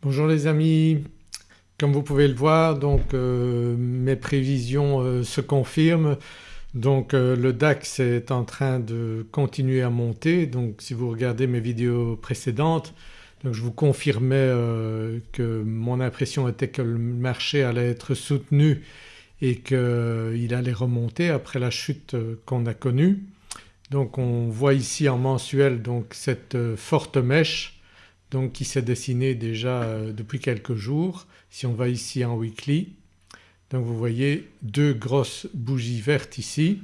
Bonjour les amis, comme vous pouvez le voir donc euh, mes prévisions euh, se confirment. Donc euh, le DAX est en train de continuer à monter. Donc si vous regardez mes vidéos précédentes je vous confirmais que mon impression était que le marché allait être soutenu et qu'il allait remonter après la chute qu'on a connue. Donc on voit ici en mensuel donc cette forte mèche donc qui s'est dessiné déjà euh, depuis quelques jours. Si on va ici en weekly donc vous voyez deux grosses bougies vertes ici.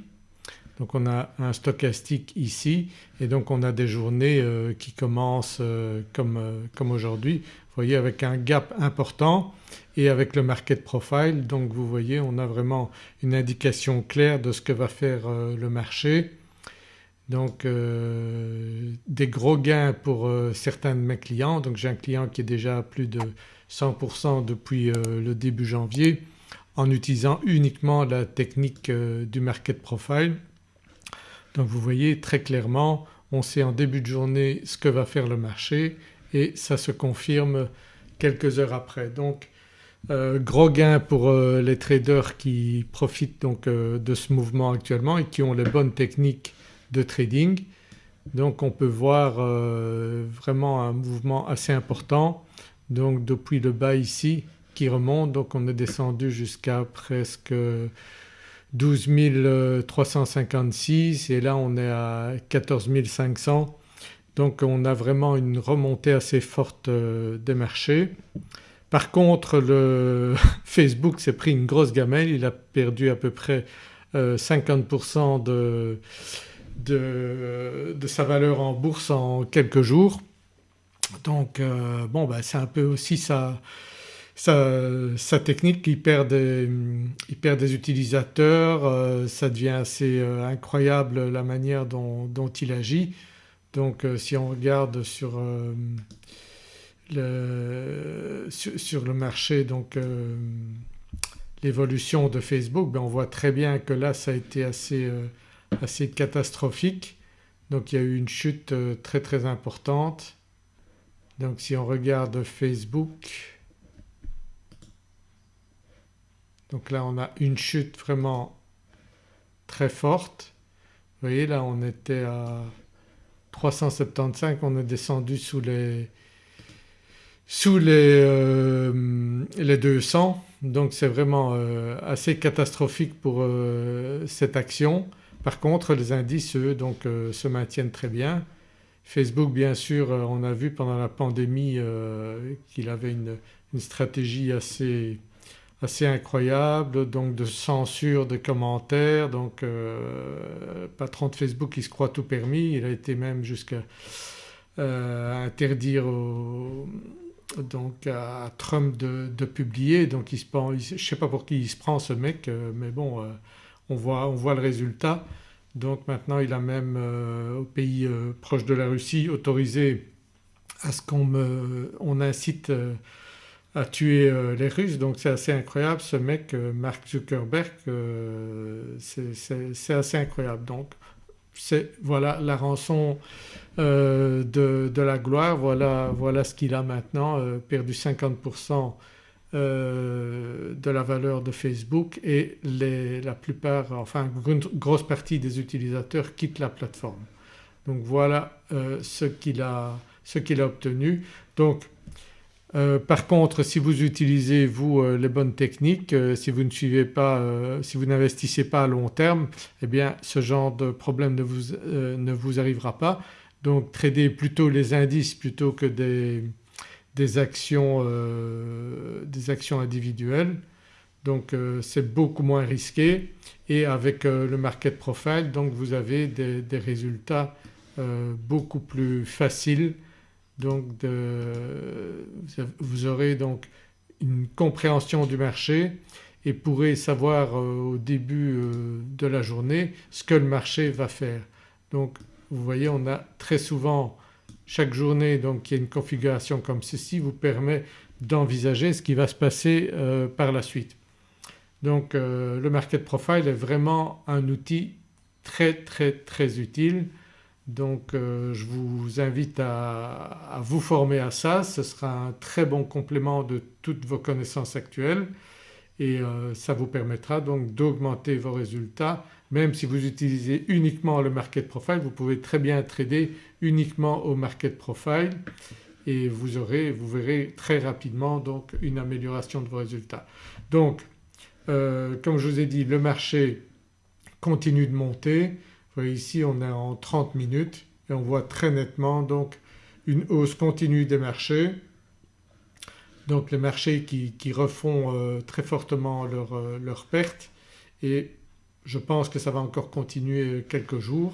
Donc on a un stochastique ici et donc on a des journées euh, qui commencent euh, comme, comme aujourd'hui. Vous voyez avec un gap important et avec le market profile. Donc vous voyez on a vraiment une indication claire de ce que va faire le marché donc euh, des gros gains pour euh, certains de mes clients. Donc j'ai un client qui est déjà à plus de 100% depuis euh, le début janvier en utilisant uniquement la technique du market profile. Donc vous voyez très clairement on sait en début de journée ce que va faire le marché et ça se confirme quelques heures après. Donc gros gains pour les traders qui profitent donc de ce mouvement actuellement et qui ont les bonnes techniques de trading. Donc on peut voir euh, vraiment un mouvement assez important donc depuis le bas ici qui remonte donc on est descendu jusqu'à presque 12 356 et là on est à 14 500 donc on a vraiment une remontée assez forte euh, des marchés. Par contre le Facebook s'est pris une grosse gamelle, il a perdu à peu près 50% euh, de, sa valeur en bourse en quelques jours. Donc euh, bon ben c'est un peu aussi sa, sa, technique, il perd des, il perd des utilisateurs, euh, ça devient assez euh, incroyable la manière dont, il agit. Donc si on regarde sur, le, sur, le marché donc l'évolution de Facebook ben on voit très bien que là ça a été assez assez catastrophique. Donc il y a eu une chute euh, très très importante. Donc si on regarde Facebook, donc là on a une chute vraiment très forte. Vous voyez là on était à 375, on est descendu sous les, sous les, euh, les 200 donc c'est vraiment euh, assez catastrophique pour cette action. Par contre les indices eux donc euh, se maintiennent très bien. Facebook bien sûr euh, on a vu pendant la pandémie euh, qu'il avait une, stratégie assez, assez, incroyable donc de censure de commentaires. Donc patron de Facebook qui se croit tout permis, il a été même jusqu'à interdire donc à Trump de, publier. Donc il se prend, je ne sais pas pour qui il se prend ce mec mais bon on voit, on voit le résultat. Donc maintenant il a même euh, au pays euh, proche de la Russie autorisé à ce qu'on on incite euh, à tuer les Russes donc c'est assez incroyable ce mec Mark Zuckerberg c'est assez incroyable. Donc c'est voilà la rançon de, la gloire, voilà, voilà ce qu'il a maintenant perdu 50% euh, de la valeur de Facebook et la plupart, enfin une grosse partie des utilisateurs quittent la plateforme. Donc voilà euh, ce qu'il a, a, obtenu. Donc euh, par contre si vous utilisez vous les bonnes techniques, si vous ne suivez pas, si vous n'investissez pas à long terme eh bien ce genre de problème ne vous, ne vous arrivera pas. Donc tradez plutôt les indices plutôt que des, des actions, euh, des actions individuelles. Donc euh, c'est beaucoup moins risqué. Et avec euh, le market profile donc vous avez des, résultats beaucoup plus faciles. Donc vous aurez donc une compréhension du marché et pourrez savoir au début de la journée ce que le marché va faire. Donc vous voyez on a très souvent chaque journée donc y a une configuration comme ceci vous permet d'envisager ce qui va se passer euh, par la suite. Donc euh, le market profile est vraiment un outil très très très utile. Donc euh, je vous invite à, vous former à ça, ce sera un très bon complément de toutes vos connaissances actuelles et euh, ça vous permettra donc d'augmenter vos résultats même si vous utilisez uniquement le market profile vous pouvez très bien trader uniquement au market profile et vous aurez, vous verrez très rapidement donc une amélioration de vos résultats. Donc euh, comme je vous ai dit le marché continue de monter, vous voyez ici on est en 30 minutes et on voit très nettement donc une hausse continue des marchés. Donc les marchés qui, refont euh, très fortement leurs leur euh, pertes et je pense que ça va encore continuer quelques jours.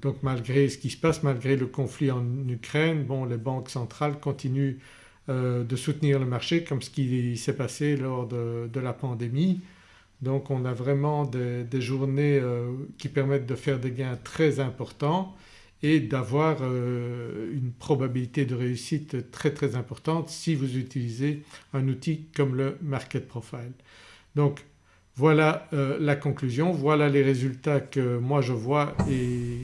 Donc malgré ce qui se passe, malgré le conflit en Ukraine, bon les banques centrales continuent euh, de soutenir le marché comme ce qui s'est passé lors de, la pandémie. Donc on a vraiment des, journées qui permettent de faire des gains très importants et d'avoir euh, une probabilité de réussite très très importante si vous utilisez un outil comme le Market Profile. Donc voilà la conclusion, voilà les résultats que moi je vois et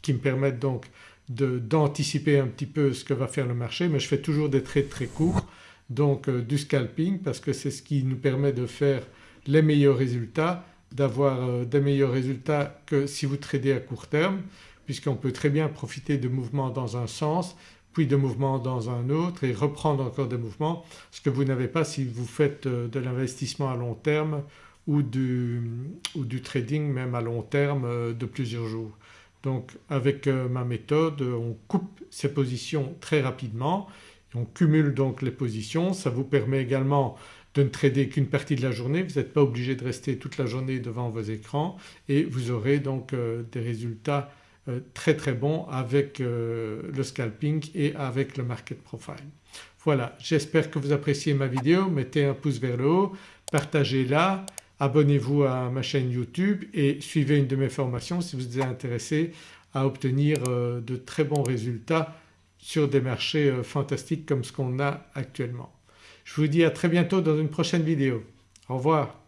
qui me permettent donc d'anticiper un petit peu ce que va faire le marché mais je fais toujours des trades très courts donc euh, du scalping parce que c'est ce qui nous permet de faire les meilleurs résultats, d'avoir euh, des meilleurs résultats que si vous tradez à court terme puisqu'on peut très bien profiter de mouvements dans un sens puis de mouvements dans un autre et reprendre encore des mouvements ce que vous n'avez pas si vous faites euh, de l'investissement à long terme ou du, trading même à long terme de plusieurs jours. Donc avec euh, ma méthode on coupe ces positions très rapidement on cumule donc les positions. Ça vous permet également de ne trader qu'une partie de la journée, vous n'êtes pas obligé de rester toute la journée devant vos écrans et vous aurez donc euh, des résultats euh, très très bons avec le scalping et avec le market profile. Voilà j'espère que vous appréciez ma vidéo, mettez un pouce vers le haut, partagez-la abonnez-vous à ma chaîne YouTube et suivez une de mes formations si vous êtes intéressé à obtenir euh, de très bons résultats sur des marchés euh, fantastiques comme ce qu'on a actuellement. Je vous dis à très bientôt dans une prochaine vidéo. Au revoir.